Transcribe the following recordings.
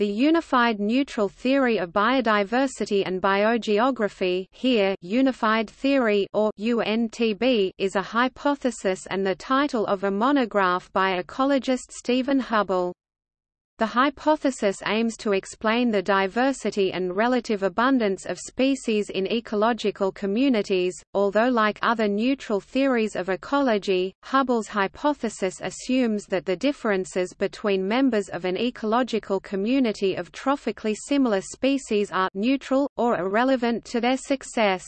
The Unified Neutral Theory of Biodiversity and Biogeography here Unified Theory or UNTB is a hypothesis and the title of a monograph by ecologist Stephen Hubbell. The hypothesis aims to explain the diversity and relative abundance of species in ecological communities, although like other neutral theories of ecology, Hubbell's hypothesis assumes that the differences between members of an ecological community of trophically similar species are neutral, or irrelevant to their success.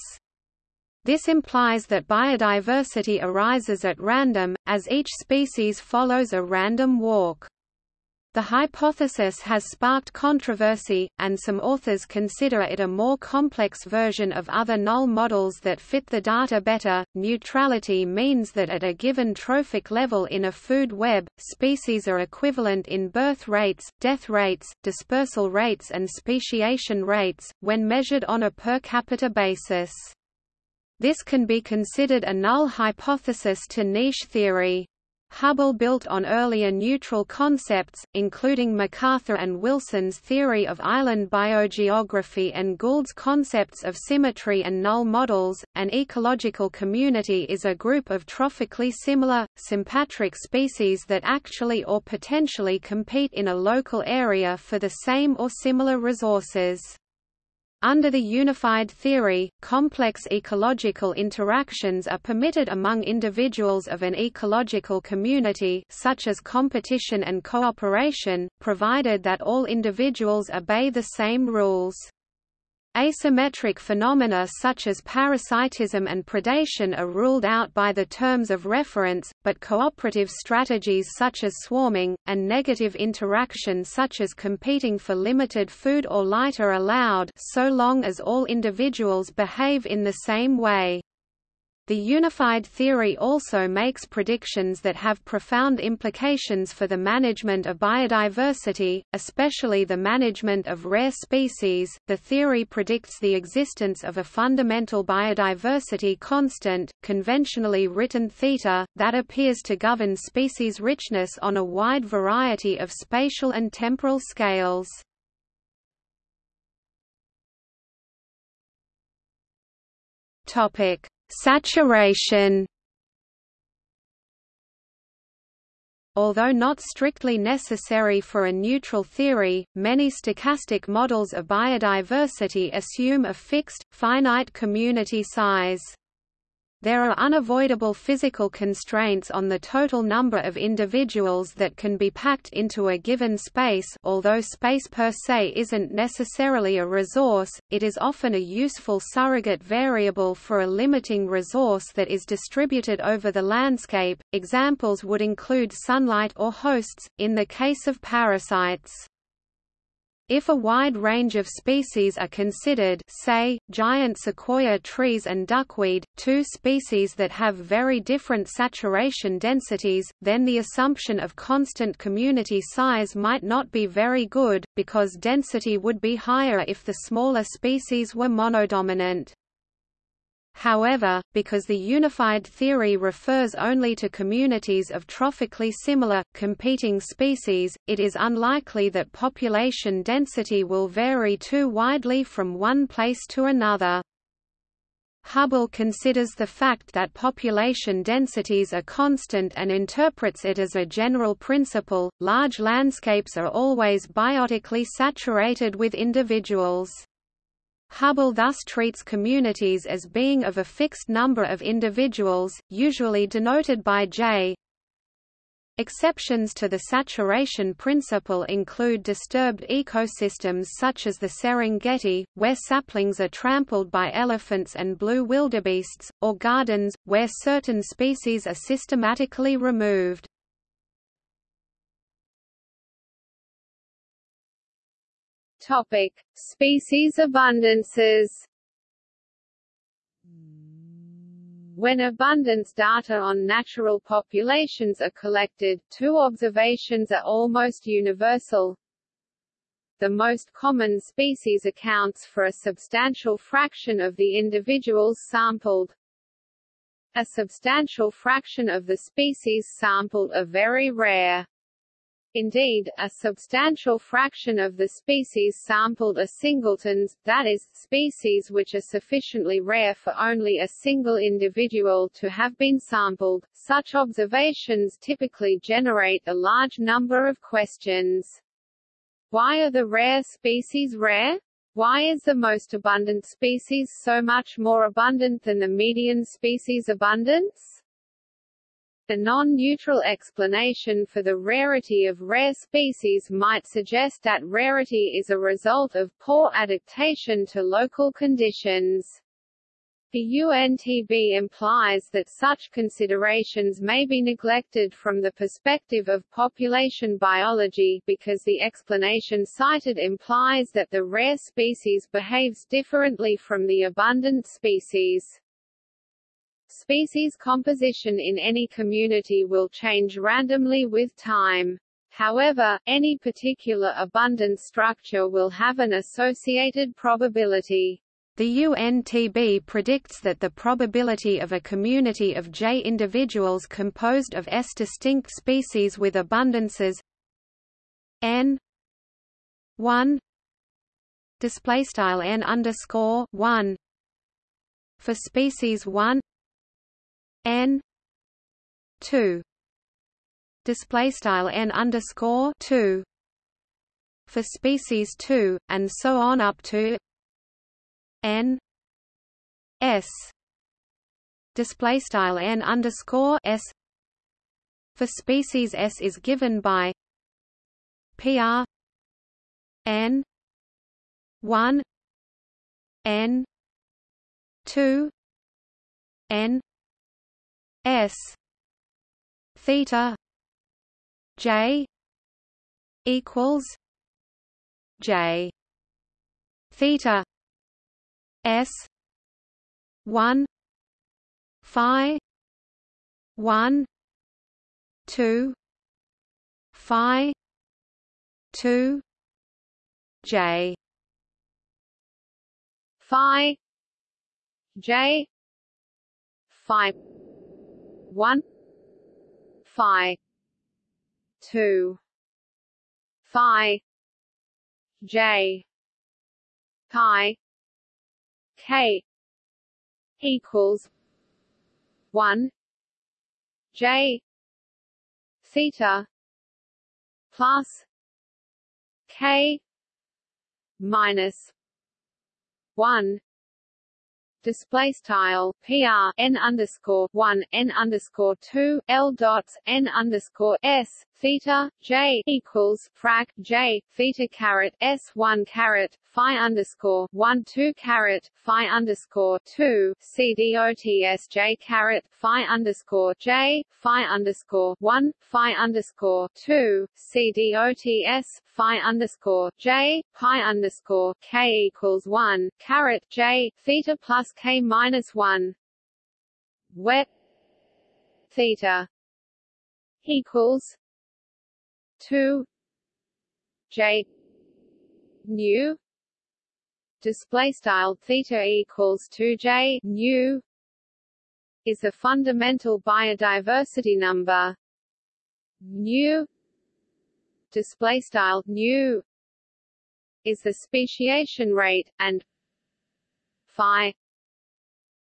This implies that biodiversity arises at random, as each species follows a random walk. The hypothesis has sparked controversy, and some authors consider it a more complex version of other null models that fit the data better. Neutrality means that at a given trophic level in a food web, species are equivalent in birth rates, death rates, dispersal rates, and speciation rates, when measured on a per capita basis. This can be considered a null hypothesis to niche theory. Hubbell built on earlier neutral concepts, including MacArthur and Wilson's theory of island biogeography and Gould's concepts of symmetry and null models. An ecological community is a group of trophically similar, sympatric species that actually or potentially compete in a local area for the same or similar resources. Under the unified theory, complex ecological interactions are permitted among individuals of an ecological community such as competition and cooperation, provided that all individuals obey the same rules. Asymmetric phenomena such as parasitism and predation are ruled out by the terms of reference, but cooperative strategies such as swarming, and negative interaction such as competing for limited food or light are allowed so long as all individuals behave in the same way. The unified theory also makes predictions that have profound implications for the management of biodiversity, especially the management of rare species. The theory predicts the existence of a fundamental biodiversity constant, conventionally written theta, that appears to govern species richness on a wide variety of spatial and temporal scales. Topic: Saturation Although not strictly necessary for a neutral theory, many stochastic models of biodiversity assume a fixed, finite community size. There are unavoidable physical constraints on the total number of individuals that can be packed into a given space although space per se isn't necessarily a resource, it is often a useful surrogate variable for a limiting resource that is distributed over the landscape. Examples would include sunlight or hosts, in the case of parasites. If a wide range of species are considered say, giant sequoia trees and duckweed, two species that have very different saturation densities, then the assumption of constant community size might not be very good, because density would be higher if the smaller species were monodominant. However, because the unified theory refers only to communities of trophically similar, competing species, it is unlikely that population density will vary too widely from one place to another. Hubbell considers the fact that population densities are constant and interprets it as a general principle. Large landscapes are always biotically saturated with individuals. Hubbell thus treats communities as being of a fixed number of individuals, usually denoted by J. Exceptions to the saturation principle include disturbed ecosystems such as the Serengeti, where saplings are trampled by elephants and blue wildebeests, or gardens, where certain species are systematically removed. Topic: Species abundances. When abundance data on natural populations are collected, two observations are almost universal. The most common species accounts for a substantial fraction of the individuals sampled. A substantial fraction of the species sampled are very rare. Indeed, a substantial fraction of the species sampled are singletons, that is, species which are sufficiently rare for only a single individual to have been sampled. Such observations typically generate a large number of questions. Why are the rare species rare? Why is the most abundant species so much more abundant than the median species abundance? The non-neutral explanation for the rarity of rare species might suggest that rarity is a result of poor adaptation to local conditions. The UNTB implies that such considerations may be neglected from the perspective of population biology, because the explanation cited implies that the rare species behaves differently from the abundant species. Species composition in any community will change randomly with time. However, any particular abundance structure will have an associated probability. The UNTB predicts that the probability of a community of J individuals composed of S distinct species with abundances n 1 display style n underscore 1 for species 1 n two display style n underscore two for species two, and so on up to n s display style n underscore s for species s is given by pr n one n two n S theta J equals J theta S one Phi one two Phi two J Phi J Phi one phi two phi j pi k equals one j theta plus k minus one display style PR N underscore one N underscore two L dots N underscore S theta J equals frac J theta caret S one caret Phi underscore one two caret Phi underscore two C D O T S J caret Phi underscore J Phi underscore one Phi underscore two C D O T S Phi underscore J Pi underscore K equals one caret J theta plus k minus one. Where theta equals two J nu display style theta equals 2 j nu is a fundamental biodiversity number. Nu display style nu is the speciation rate and phi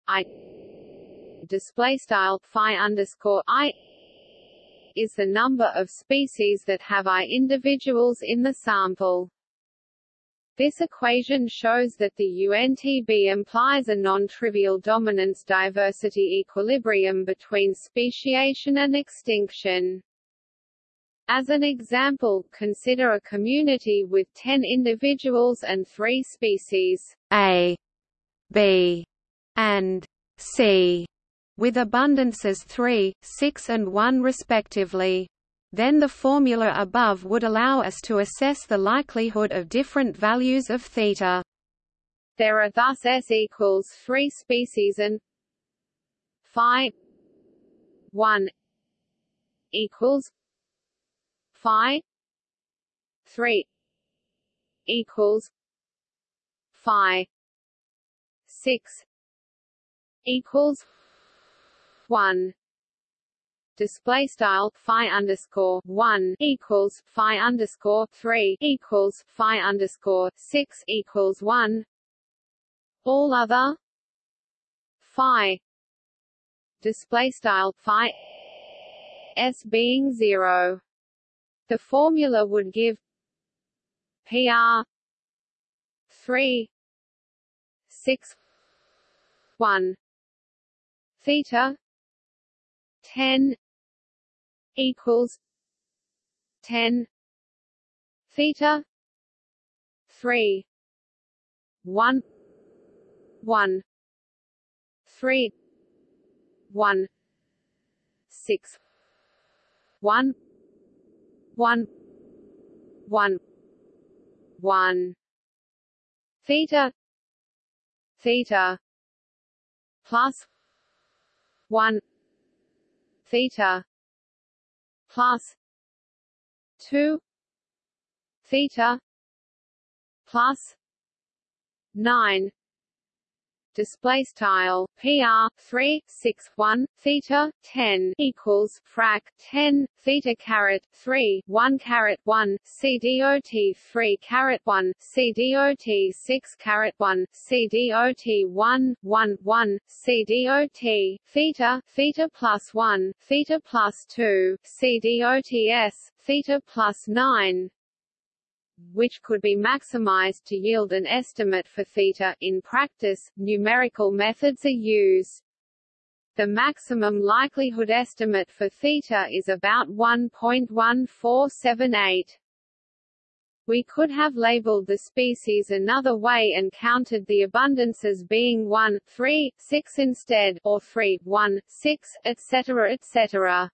i display style phi underscore i is the number of species that have i individuals in the sample. This equation shows that the UNTB implies a non-trivial dominance diversity equilibrium between speciation and extinction. As an example, consider a community with 10 individuals and 3 species A, B, and C with abundances 3, 6 and 1 respectively. Then the formula above would allow us to assess the likelihood of different values of theta. There are thus S equals 3 species and phi 1 equals phi 3 equals phi 6 equals one display style phi underscore one equals phi underscore three equals phi underscore six equals one. All other phi display style phi s being zero. The formula would give PR three six one theta ten equals ten theta three one one three one six one one one one theta theta plus one theta plus 2 theta plus 9 display style PR 3 6 1 theta 10 equals frac 10 theta caret 3 1 caret 1 CDOT 3 caret 1 CDOT 6 caret 1 CDOT 1 1 1 CDOT theta theta plus 1 theta plus 2 CDOTS theta plus 9 which could be maximized to yield an estimate for theta. In practice, numerical methods are used. The maximum likelihood estimate for theta is about 1.1478. We could have labeled the species another way and counted the abundances being 1, 3, 6 instead, or 3, 1, 6, etc. etc.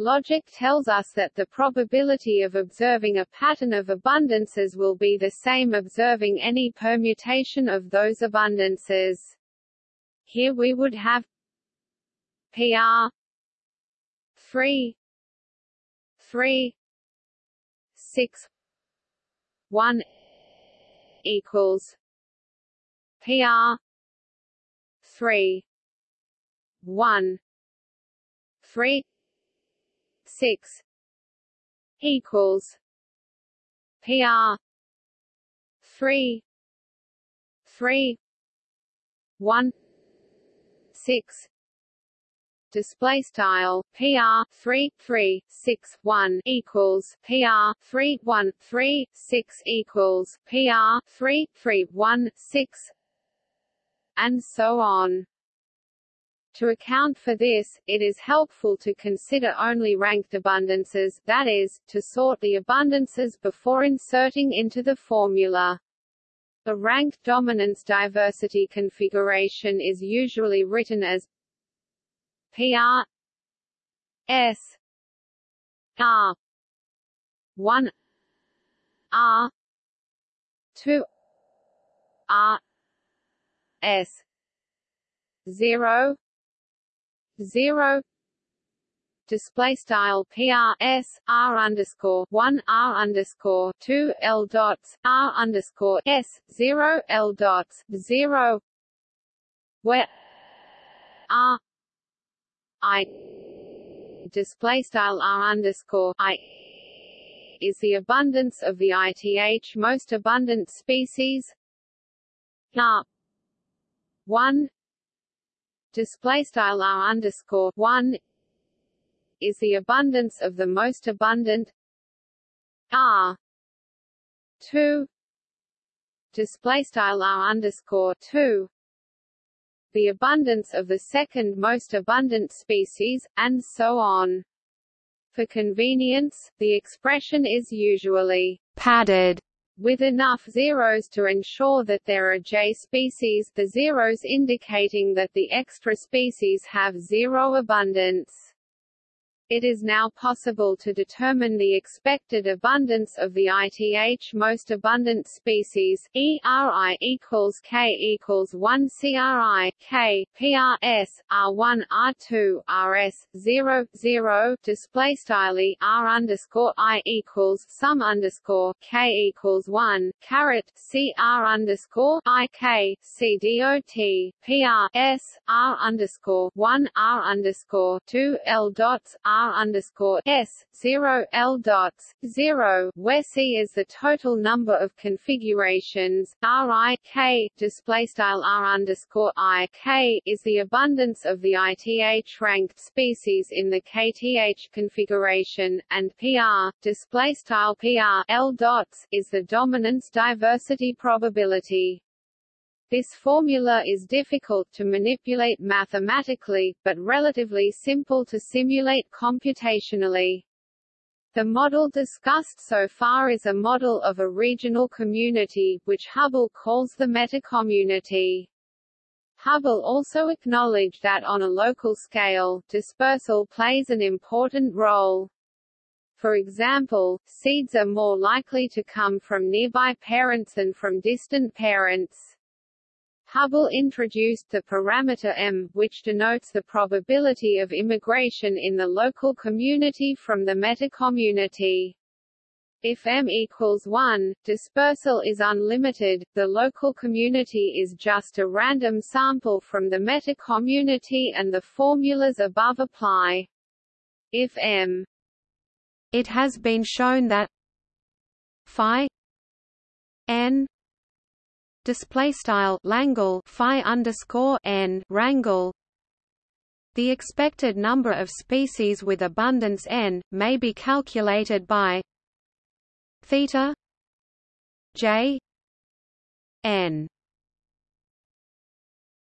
Logic tells us that the probability of observing a pattern of abundances will be the same observing any permutation of those abundances. Here we would have PR 3 3 6 1 equals PR 3 1 3 six equals PR three three one six display style PR three three six one equals PR three one three six equals PR three three one six and so on. To account for this, it is helpful to consider only ranked abundances, that is, to sort the abundances before inserting into the formula. A ranked dominance diversity configuration is usually written as PR S R 1 R 2 R S 0 zero. Display style PR S R underscore one R underscore two L dots R underscore S zero L dots zero. Where R I display style R underscore I is the abundance of the ith most abundant species. R one display style r underscore one is the abundance of the most abundant r two display style r underscore two the abundance of the second most abundant species, and so on. For convenience, the expression is usually padded with enough zeros to ensure that there are J species the zeros indicating that the extra species have zero abundance. It is now possible to determine the expected abundance of the ITH most abundant species, ERI equals K equals 1 CRI, K, PRS, R1, R2, RS, 0, 0, display style R underscore I equals sum underscore K equals 1, caret, CR underscore I K, C dot, PRS, R underscore 1, R underscore 2, L dots, R R underscore S zero L dots zero, where C is the total number of configurations, R I K display style R underscore I K is the abundance of the ITH ranked species in the KTH configuration, and PR display style PR L dots is the dominance diversity probability. This formula is difficult to manipulate mathematically, but relatively simple to simulate computationally. The model discussed so far is a model of a regional community, which Hubbell calls the metacommunity. Hubbell also acknowledged that on a local scale, dispersal plays an important role. For example, seeds are more likely to come from nearby parents than from distant parents. Hubbell introduced the parameter m, which denotes the probability of immigration in the local community from the metacommunity. If m equals 1, dispersal is unlimited, the local community is just a random sample from the metacommunity and the formulas above apply. If m It has been shown that phi n display style Langle phi underscore n rangle the expected number of species with abundance n may be calculated by theta j n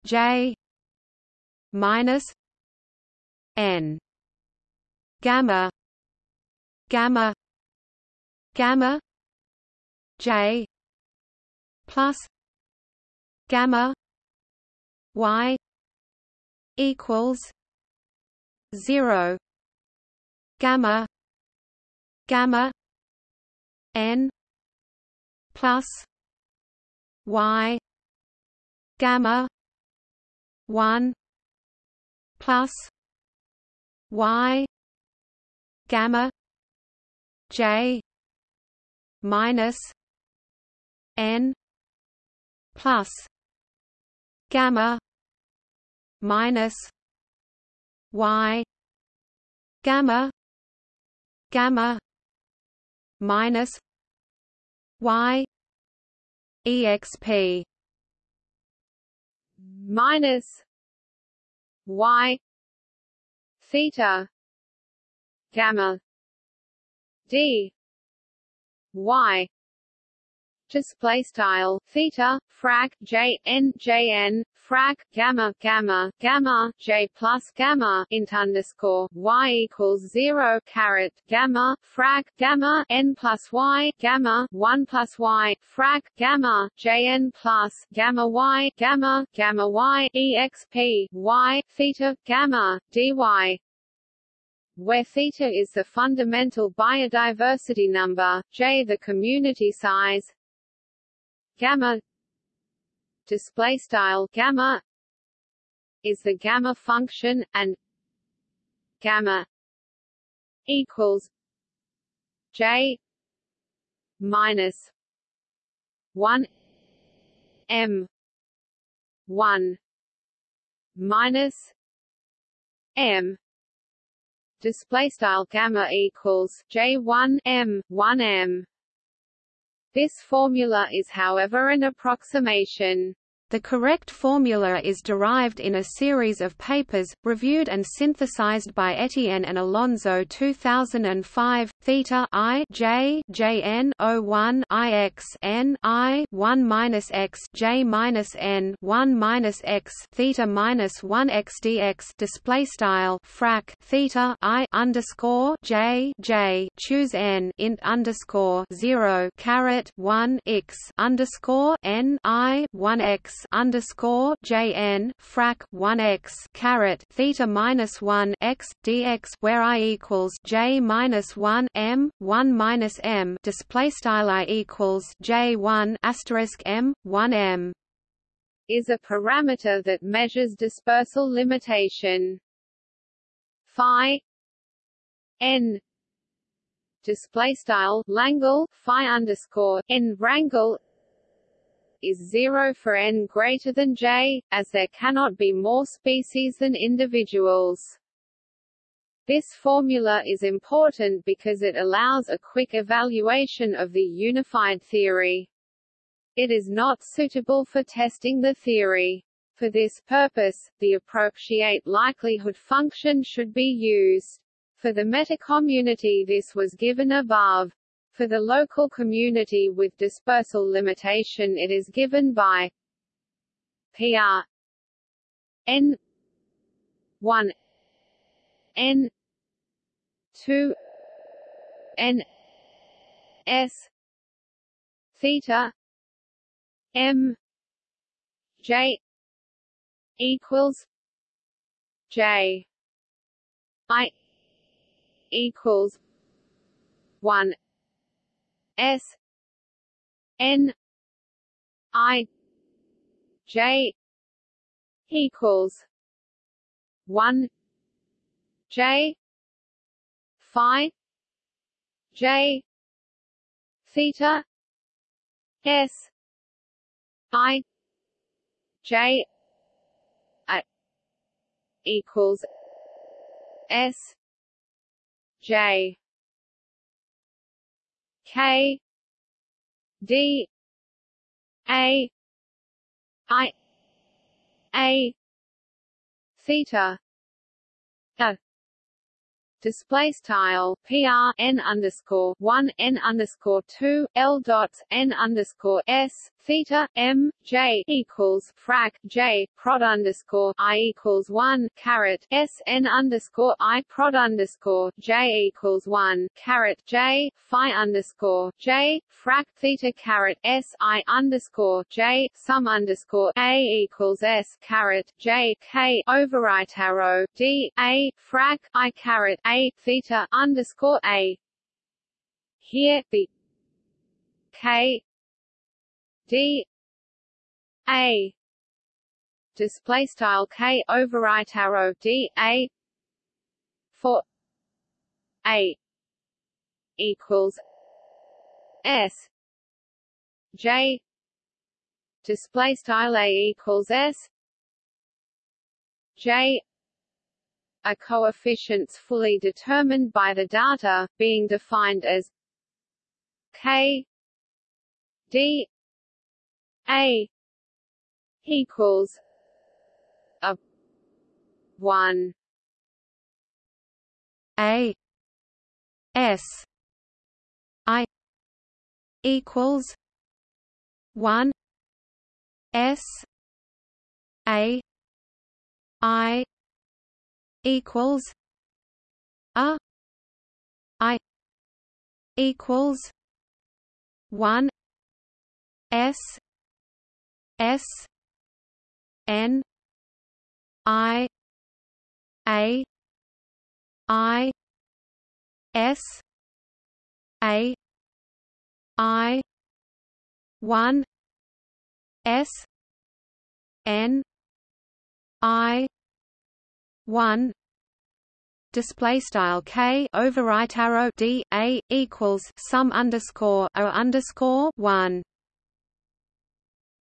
j minus n gamma gamma gamma j plus gamma y equals 0 gamma gamma n plus y gamma 1 plus y gamma j minus n plus gamma minus y gamma gamma minus y exp minus y theta gamma d y display style theta frac j n j n frac gamma gamma gamma j plus gamma int underscore y equals zero caret gamma frac gamma n plus y gamma one plus y frac gamma j n plus gamma y gamma gamma y exp y theta gamma dy where theta is the fundamental biodiversity number, j the community size, gamma. Display style gamma is the gamma function and gamma equals j minus 1 m 1 minus m. Display style gamma equals j1 m 1 m this formula is however an approximation. The correct formula is derived in a series of papers, reviewed and synthesized by Etienne and Alonso 2005, theta i j j n o 1 i x n i 1 minus x j minus n 1 minus x theta minus 1 x dx display style frac theta i underscore j j choose n int underscore 0 caret 1 x underscore n i 1 x underscore JN frac 1 x caret theta minus 1 x dx where I equals J minus 1 M 1 minus M display style I equals J 1 asterisk M 1 M is a parameter that measures dispersal limitation. Phi n display style Langle phi underscore n rangle is zero for n greater than j, as there cannot be more species than individuals. This formula is important because it allows a quick evaluation of the unified theory. It is not suitable for testing the theory. For this purpose, the appropriate likelihood function should be used. For the metacommunity this was given above. For the local community with dispersal limitation it is given by PR n 1 n 2 n s theta m j equals j i equals one S N I J equals one J Phi J theta S I J equals S J K D A I A theta a display style PR n underscore one n underscore two L dots n underscore S theta M J equals frac J prod underscore I equals one caret S n underscore I prod underscore J equals one caret J Phi underscore J frac theta caret S I underscore J sum underscore A equals S caret J K overwrite arrow D A frac I caret a theta underscore a. Here the k d. A. Display style k overwrite arrow d a. For a equals s. J. Display style a equals s. J. Are coefficients fully determined by the data, being defined as k d a equals a 1 a s i equals 1 s a i equals a i equals 1 s s n i a i s a i 1 s n i one display style k overwrite arrow d a equals sum underscore o underscore one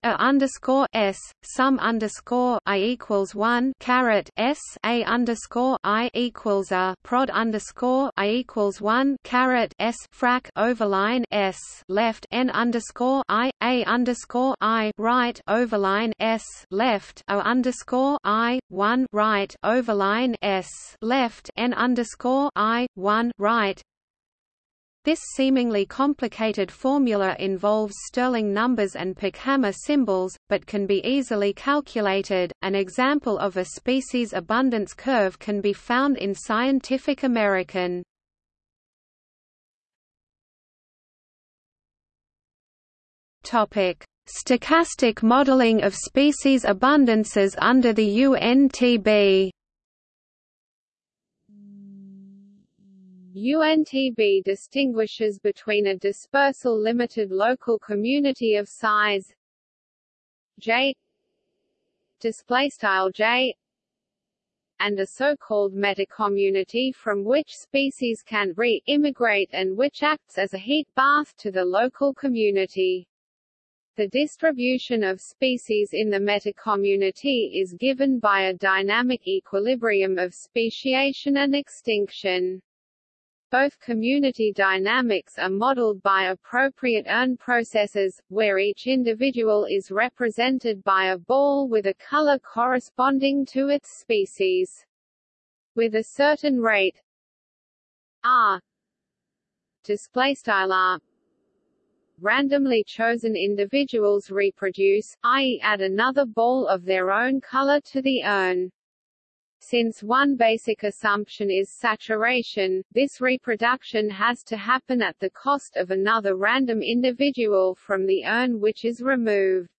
a underscore s sum underscore i equals one caret s a underscore i equals a prod underscore i equals one caret s frac overline s left n underscore i a underscore i right overline s left o underscore i one right overline s left n underscore i one right this seemingly complicated formula involves Stirling numbers and Pochhammer symbols, but can be easily calculated. An example of a species abundance curve can be found in Scientific American. Topic: Stochastic modeling of species abundances under the UNTB UNTB distinguishes between a dispersal limited local community of size J display style J and a so-called metacommunity from which species can re-immigrate and which acts as a heat bath to the local community. The distribution of species in the metacommunity is given by a dynamic equilibrium of speciation and extinction. Both community dynamics are modeled by appropriate urn processes, where each individual is represented by a ball with a color corresponding to its species. With a certain rate r displaystyle r randomly chosen individuals reproduce, i.e. add another ball of their own color to the urn. Since one basic assumption is saturation, this reproduction has to happen at the cost of another random individual from the urn which is removed.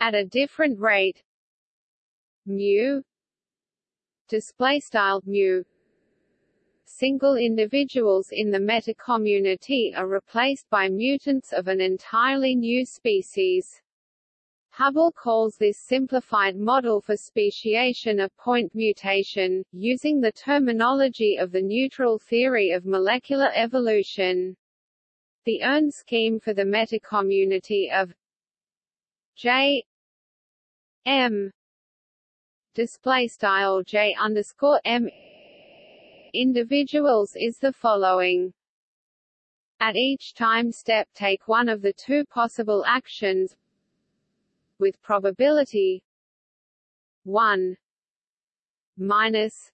At a different rate mu display mu single individuals in the metacommunity are replaced by mutants of an entirely new species. Hubbell calls this simplified model for speciation a point mutation, using the terminology of the neutral theory of molecular evolution. The urn scheme for the metacommunity of J M display style J underscore M individuals is the following. At each time step take one of the two possible actions with probability 1 minus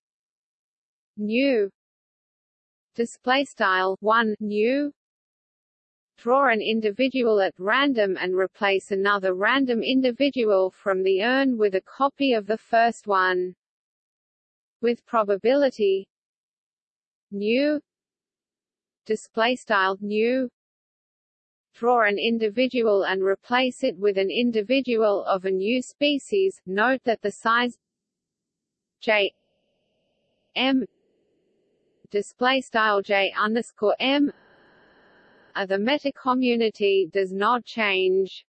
nu display style 1 nu draw an individual at random and replace another random individual from the urn with a copy of the first one. With probability nu display style nu draw an individual and replace it with an individual of a new species. Note that the size j m display style j underscore m of the metacommunity does not change.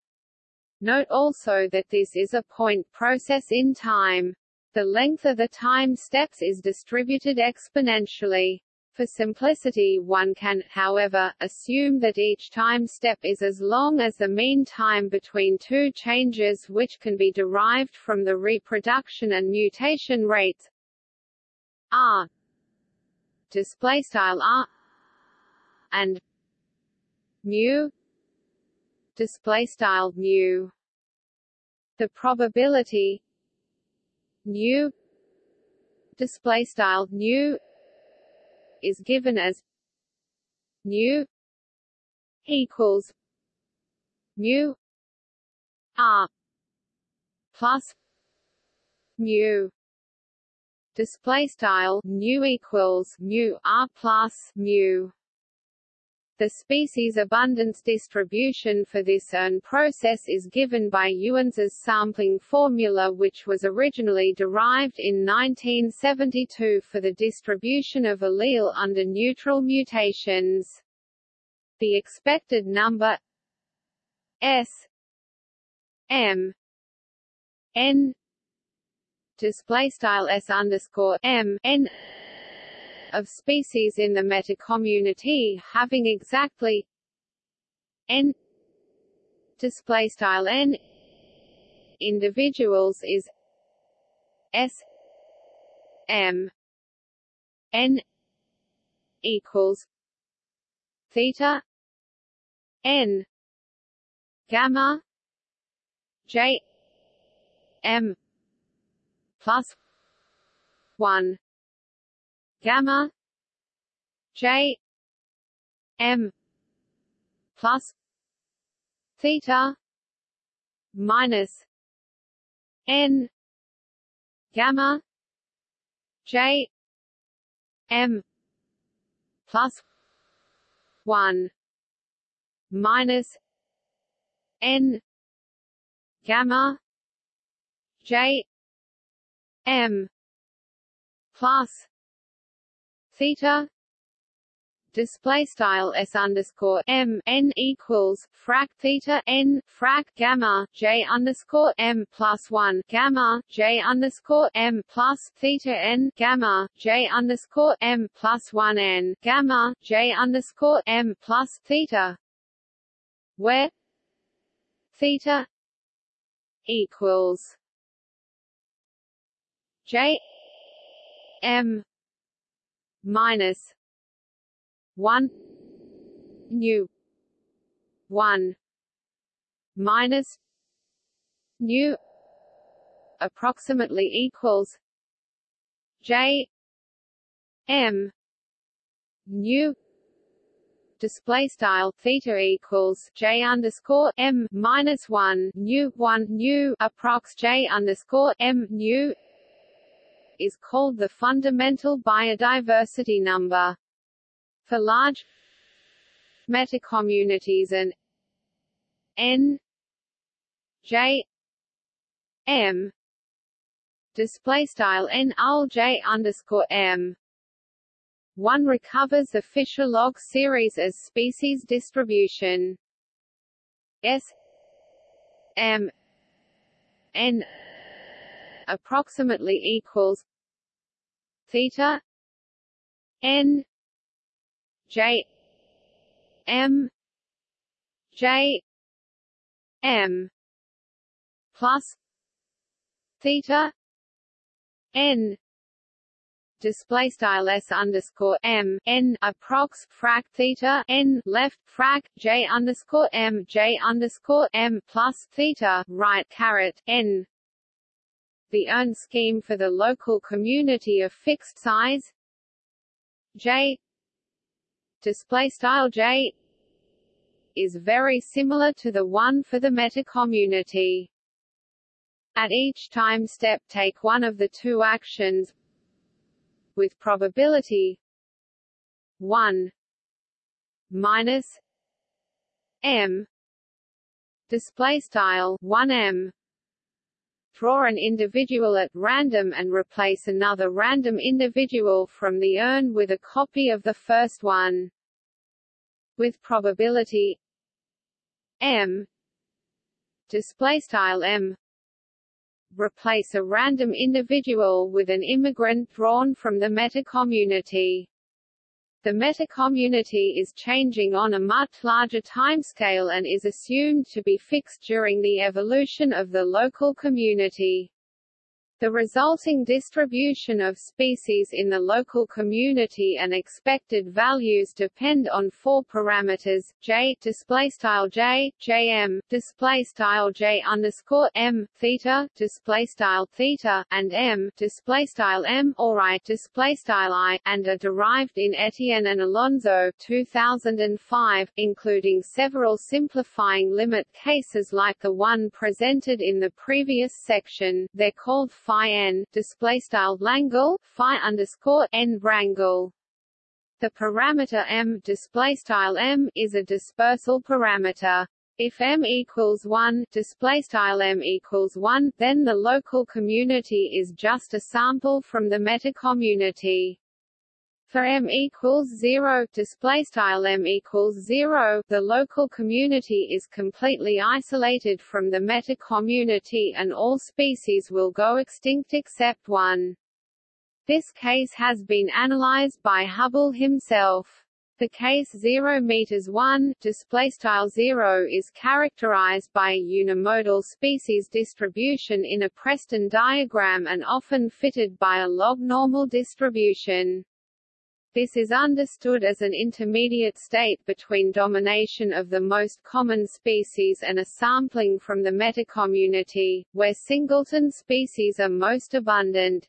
Note also that this is a point process in time. The length of the time steps is distributed exponentially. For simplicity one can, however, assume that each time step is as long as the mean time between two changes which can be derived from the reproduction and mutation rates. R. Display style r. And mu. Display style mu. The probability nu display style nu is given as nu equals mu r plus mu display style nu equals mu r plus mu the species abundance distribution for this urn process is given by Ewens's sampling formula which was originally derived in 1972 for the distribution of allele under neutral mutations. The expected number S M N display style S underscore M N of species in the metacommunity having exactly n display style n individuals is s m n equals theta n gamma j m plus 1 gamma j m plus theta minus n gamma j m plus 1 minus n gamma J M plus theta display style s underscore m n equals frac theta n frac gamma j underscore m plus one gamma j underscore m plus theta n gamma j underscore m plus one n gamma j underscore m plus theta, where theta equals j m minus 1 nu 1 minus nu approximately equals j m nu display style theta equals j underscore m minus one nu one nu approx j underscore m nu is called the fundamental biodiversity number. For large metacommunities and n j m display style n ul j underscore m one recovers the Fisher log series as species distribution S M N approximately equals theta N J M J M plus theta N display style s underscore m n approx frac theta n left frac j underscore m j underscore m plus theta right caret n. The urn scheme for the local community of fixed size. J. Display style j is very similar to the one for the metacommunity. At each time step take one of the two actions with probability. 1 minus m. Display style 1m draw an individual at random and replace another random individual from the urn with a copy of the first one. With probability m display style m replace a random individual with an immigrant drawn from the meta-community. The meta-community is changing on a much larger timescale and is assumed to be fixed during the evolution of the local community. The resulting distribution of species in the local community and expected values depend on four parameters: j display style j, jm display style j underscore m theta display style theta and m display style m or i display style i, and are derived in Etienne and Alonso 2005, including several simplifying limit cases like the one presented in the previous section. They're called phi n display style Langle phi underscore n rangle. The parameter m display style m is a dispersal parameter. If m equals 1, display style m equals 1, then the local community is just a sample from the metacommunity. For m equals 0, display style m equals 0, the local community is completely isolated from the meta-community and all species will go extinct except one. This case has been analyzed by Hubbell himself. The case 0 meters 1 display style 0 is characterized by a unimodal species distribution in a Preston diagram and often fitted by a log normal distribution. This is understood as an intermediate state between domination of the most common species and a sampling from the metacommunity, where singleton species are most abundant.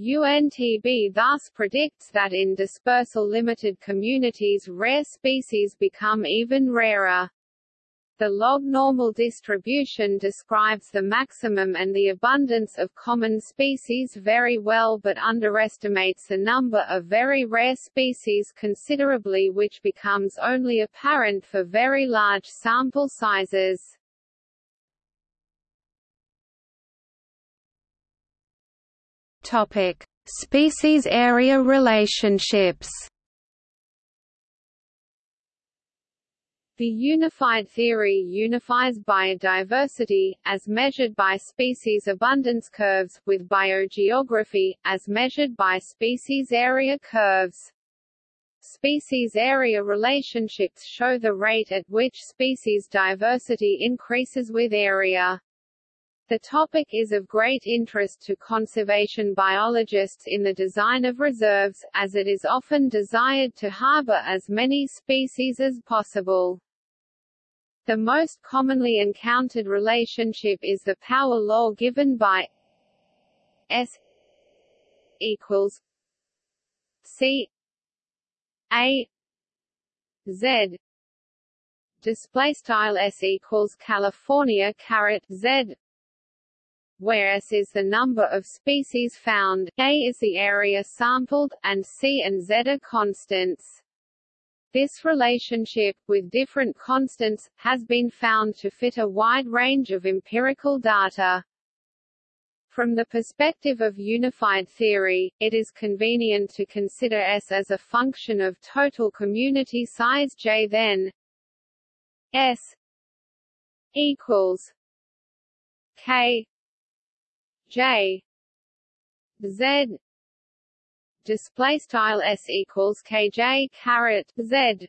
UNTB thus predicts that in dispersal-limited communities rare species become even rarer. The log normal distribution describes the maximum and the abundance of common species very well but underestimates the number of very rare species considerably which becomes only apparent for very large sample sizes. Topic: Species area relationships. The unified theory unifies biodiversity, as measured by species abundance curves, with biogeography, as measured by species area curves. Species area relationships show the rate at which species diversity increases with area. The topic is of great interest to conservation biologists in the design of reserves, as it is often desired to harbor as many species as possible. The most commonly encountered relationship is the power law given by S equals C A Z display style S equals California caret Z where S is the number of species found, A is the area sampled, and C and Z are constants. This relationship, with different constants, has been found to fit a wide range of empirical data. From the perspective of unified theory, it is convenient to consider S as a function of total community size J then S equals K J Z display style s equals kj caret z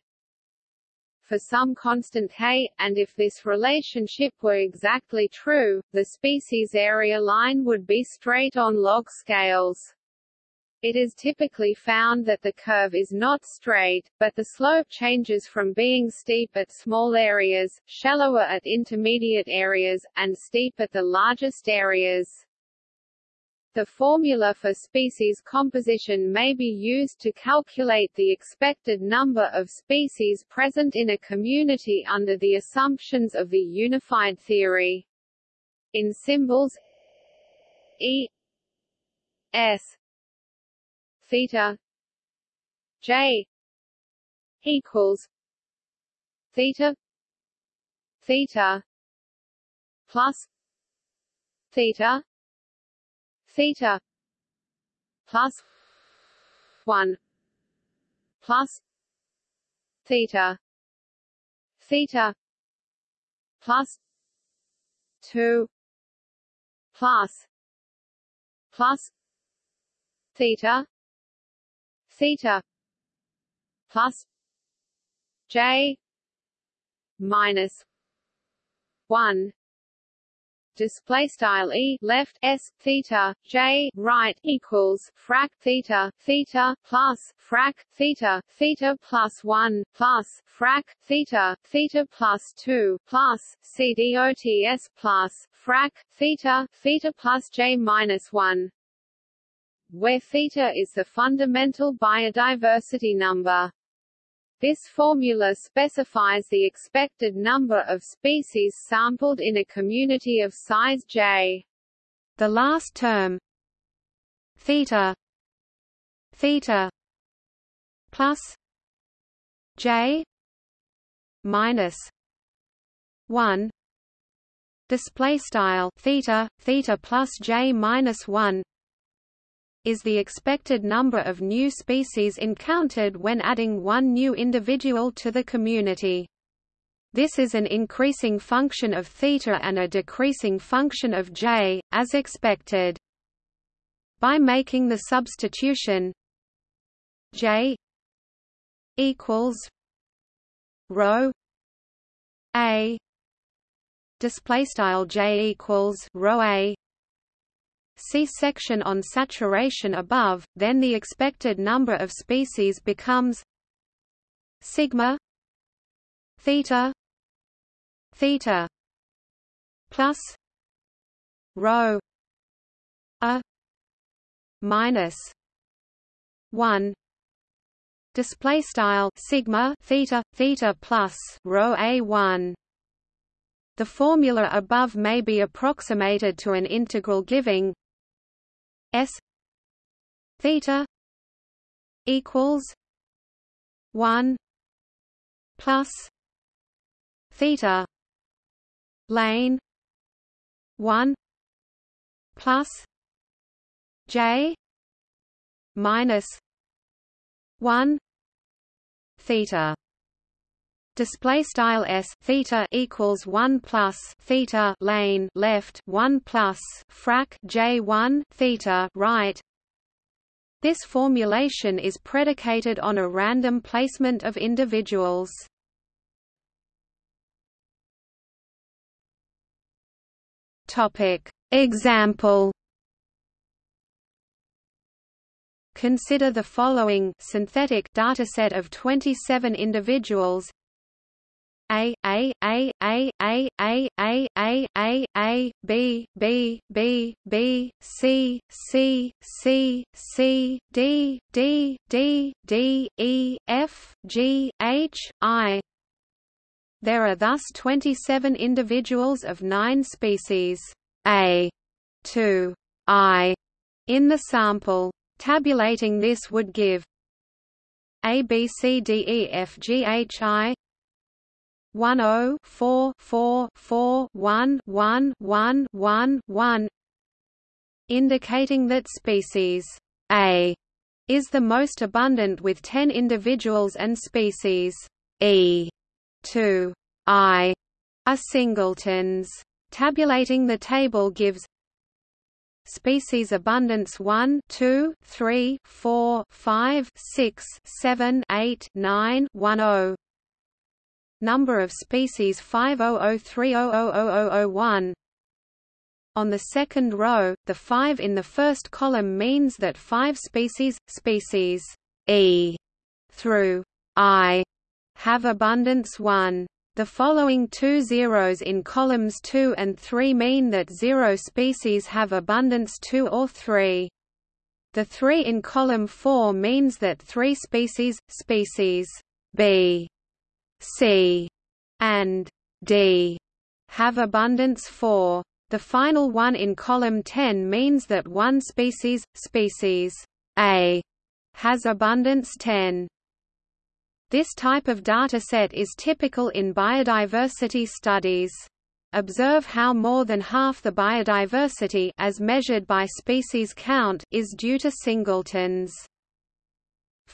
for some constant k, and if this relationship were exactly true, the species area line would be straight on log scales. It is typically found that the curve is not straight, but the slope changes from being steep at small areas, shallower at intermediate areas, and steep at the largest areas. The formula for species composition may be used to calculate the expected number of species present in a community under the assumptions of the unified theory. In symbols E S theta J equals theta theta plus theta theta. Plus 1 plus theta. Theta. Plus 2 plus plus theta. Theta. Plus j minus 1 display style e left s theta j right equals frac theta theta plus frac theta theta plus 1 plus frac theta theta plus 2 plus cdots plus frac theta theta plus j minus 1 where theta is the fundamental biodiversity number this formula specifies the expected number of species sampled in a community of size J. The last term theta theta plus J minus 1 display style theta theta plus J minus 1 is the expected number of new species encountered when adding one new individual to the community. This is an increasing function of theta and a decreasing function of j, as expected. By making the substitution j equals rho a display style j equals rho a See section on saturation above, then the expected number of species becomes sigma theta theta plus rho a minus 1 display style sigma theta theta plus rho a1 the formula above may be approximated to an integral giving S theta equals one plus theta lane one plus j minus 1 theta display style s theta equals 1 plus theta lane left 1 plus frac j1 theta right. This formulation is predicated on a random placement of individuals. Topic. Example. Consider the following synthetic dataset of 27 individuals a A A A A A A A A A B B B B C C C C D D D D E F G H I There are thus 27 individuals of 9 species A to I in the sample. Tabulating this would give A B C D E F G H I one oh four four four one one one one one indicating that species A is the most abundant with 10 individuals and species E 2 I are singletons. Tabulating the table gives species abundance 1 2 3 4 5 6 7 8 9 10 number of species 500300001 on the second row, the 5 in the first column means that 5 species, species E through I have abundance 1. The following two zeros in columns 2 and 3 mean that zero species have abundance 2 or 3. The 3 in column 4 means that 3 species, species B C and D have abundance 4. The final one in column 10 means that one species, species A, has abundance 10. This type of dataset is typical in biodiversity studies. Observe how more than half the biodiversity as measured by species count is due to singletons.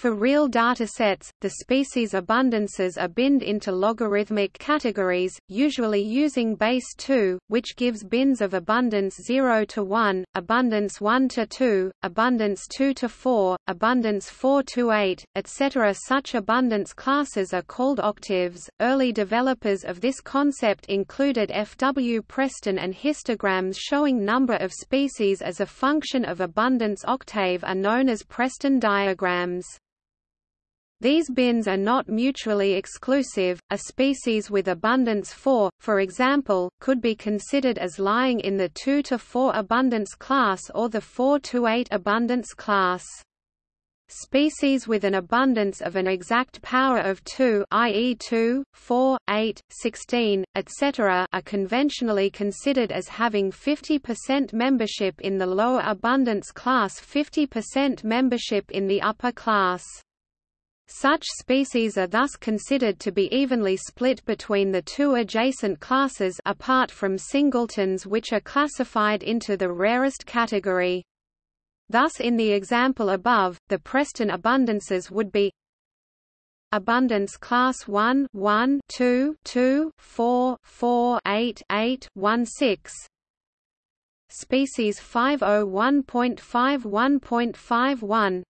For real datasets, the species abundances are binned into logarithmic categories, usually using base 2, which gives bins of abundance 0 to 1, abundance 1 to 2, abundance 2 to 4, abundance 4 to 8, etc. Such abundance classes are called octaves. Early developers of this concept included F. W. Preston and histograms showing number of species as a function of abundance octave are known as Preston diagrams. These bins are not mutually exclusive. A species with abundance 4, for example, could be considered as lying in the 2 to 4 abundance class or the 4 to 8 abundance class. Species with an abundance of an exact power of 2 i.e. 2, 4, 8, 16, etc. are conventionally considered as having 50% membership in the lower abundance class 50% membership in the upper class. Such species are thus considered to be evenly split between the two adjacent classes apart from singletons which are classified into the rarest category. Thus in the example above, the Preston abundances would be abundance class 1 1 2 2 4 4 8 8 1 6 species 501.51.51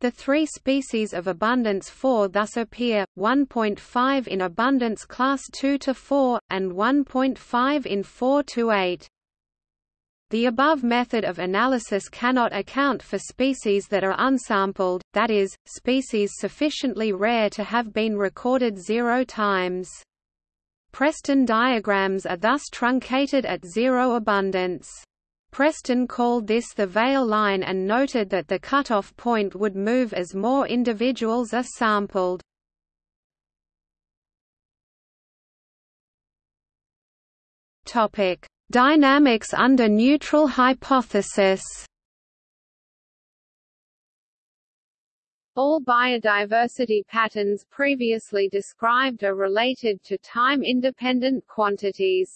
the three species of abundance 4 thus appear, 1.5 in abundance class 2 to 4, and 1.5 in 4 to 8. The above method of analysis cannot account for species that are unsampled, that is, species sufficiently rare to have been recorded zero times. Preston diagrams are thus truncated at zero abundance. Preston called this the Veil line and noted that the cutoff point would move as more individuals are sampled. Dynamics under neutral hypothesis. All biodiversity patterns previously described are related to time-independent quantities.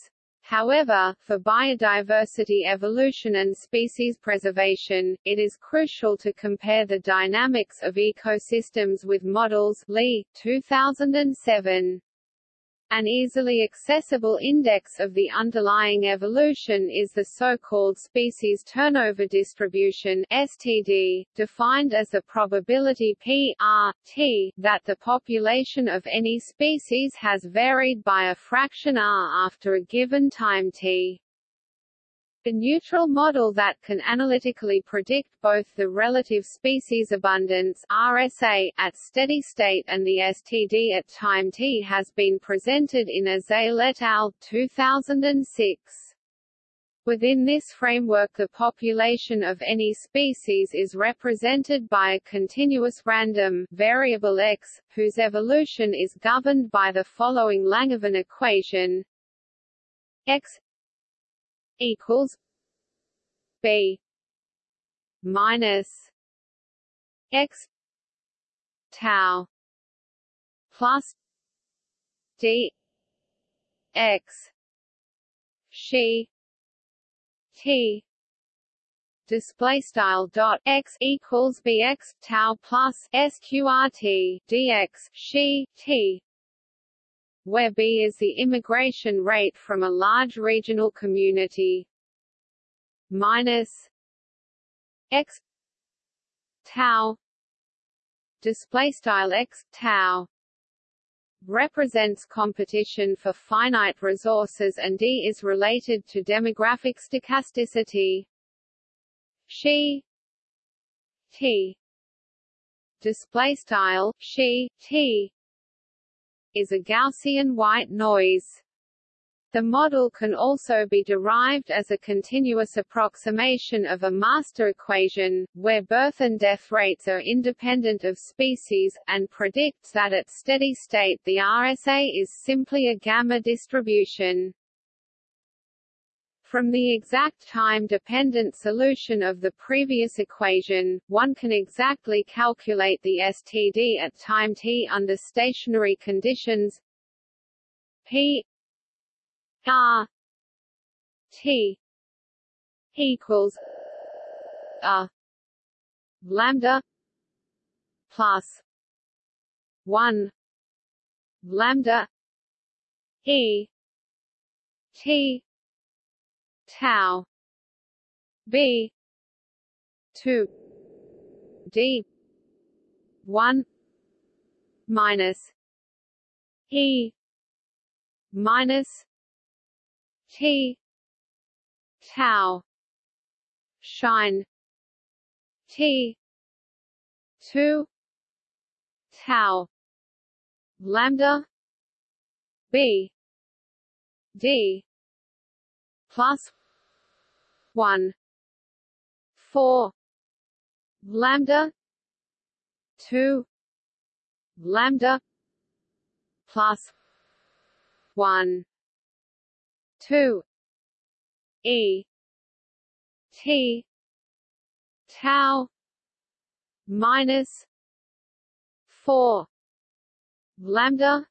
However, for biodiversity evolution and species preservation, it is crucial to compare the dynamics of ecosystems with models Leigh, 2007. An easily accessible index of the underlying evolution is the so-called species turnover distribution (STD), defined as the probability p r t that the population of any species has varied by a fraction r after a given time t. A neutral model that can analytically predict both the relative species abundance RSA at steady state and the STD at time t has been presented in Azaele et al. 2006. Within this framework the population of any species is represented by a continuous random variable x, whose evolution is governed by the following Langevin equation x equals B minus X tau plus D X she T display style dot x equals bx tau plus sqrt dx she t where b is the immigration rate from a large regional community. Minus x tau display style x tau represents competition for finite resources and d is related to demographic stochasticity. She t display style she t is a Gaussian white noise. The model can also be derived as a continuous approximation of a master equation, where birth and death rates are independent of species, and predicts that at steady state the RSA is simply a gamma distribution. From the exact time-dependent solution of the previous equation, one can exactly calculate the STD at time t under stationary conditions p r t equals a lambda plus 1 lambda e t tau. B. 2 d. 1 minus. E. Minus. T. Tau. Shine. T. 2 tau. Lambda. B. D. Plus 1 4 lambda. 2 lambda. Plus 1 2 e. T. Tau. Minus 4 lambda.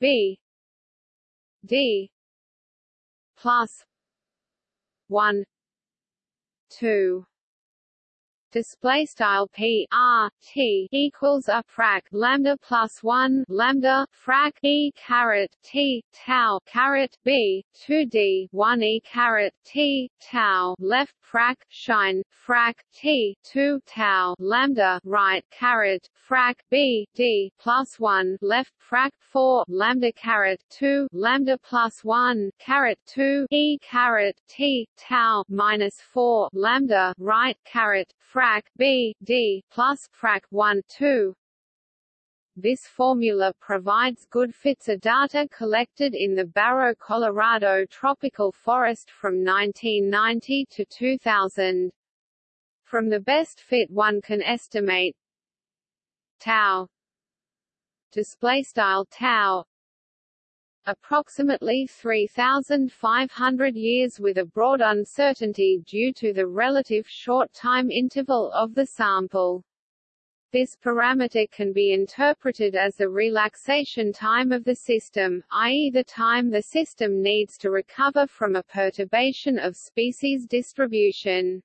B. D. Plus 1 2 display style p r t equals a frac lambda plus one lambda frac e caret t tau caret b two d one e caret t tau left frac shine frac t two tau lambda right caret frac b d plus one left frac four lambda caret two lambda plus one caret two e caret t tau minus four lambda right caret frac b d plus frac 1 2 this formula provides good fits of data collected in the Barro, Colorado tropical forest from 1990 to 2000. From the best fit one can estimate. Tau. Display style tau approximately 3,500 years with a broad uncertainty due to the relative short time interval of the sample. This parameter can be interpreted as the relaxation time of the system, i.e. the time the system needs to recover from a perturbation of species distribution.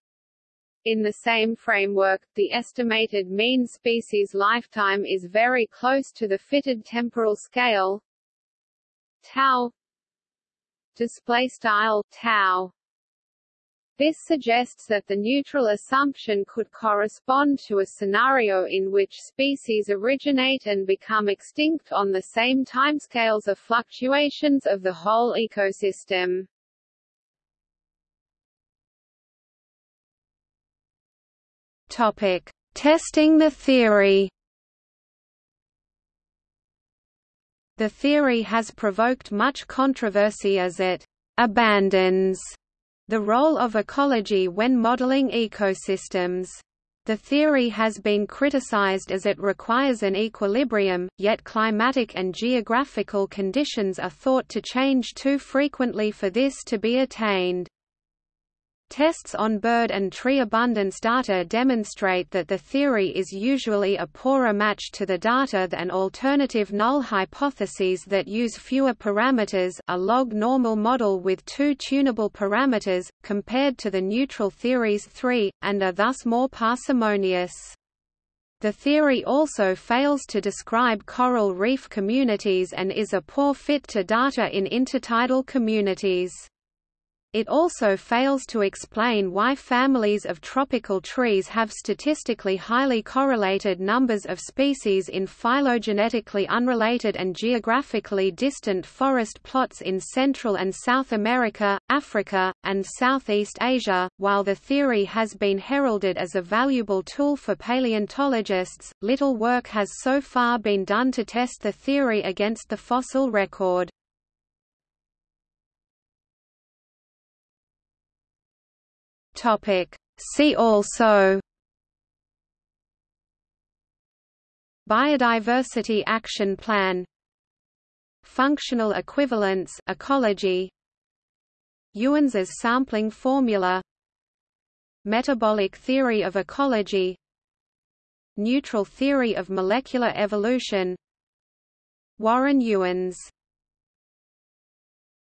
In the same framework, the estimated mean species lifetime is very close to the fitted temporal scale tau display style tau this suggests that the neutral assumption could correspond to a scenario in which species originate and become extinct on the same timescales of fluctuations of the whole ecosystem. Topic: Testing the theory. The theory has provoked much controversy as it abandons the role of ecology when modeling ecosystems. The theory has been criticized as it requires an equilibrium, yet climatic and geographical conditions are thought to change too frequently for this to be attained. Tests on bird and tree abundance data demonstrate that the theory is usually a poorer match to the data than alternative null hypotheses that use fewer parameters a log normal model with two tunable parameters, compared to the neutral theory's three, and are thus more parsimonious. The theory also fails to describe coral reef communities and is a poor fit to data in intertidal communities. It also fails to explain why families of tropical trees have statistically highly correlated numbers of species in phylogenetically unrelated and geographically distant forest plots in Central and South America, Africa, and Southeast Asia. While the theory has been heralded as a valuable tool for paleontologists, little work has so far been done to test the theory against the fossil record. Topic. See also Biodiversity Action Plan Functional equivalence ecology Ewens's sampling formula Metabolic theory of ecology Neutral theory of molecular evolution Warren Ewens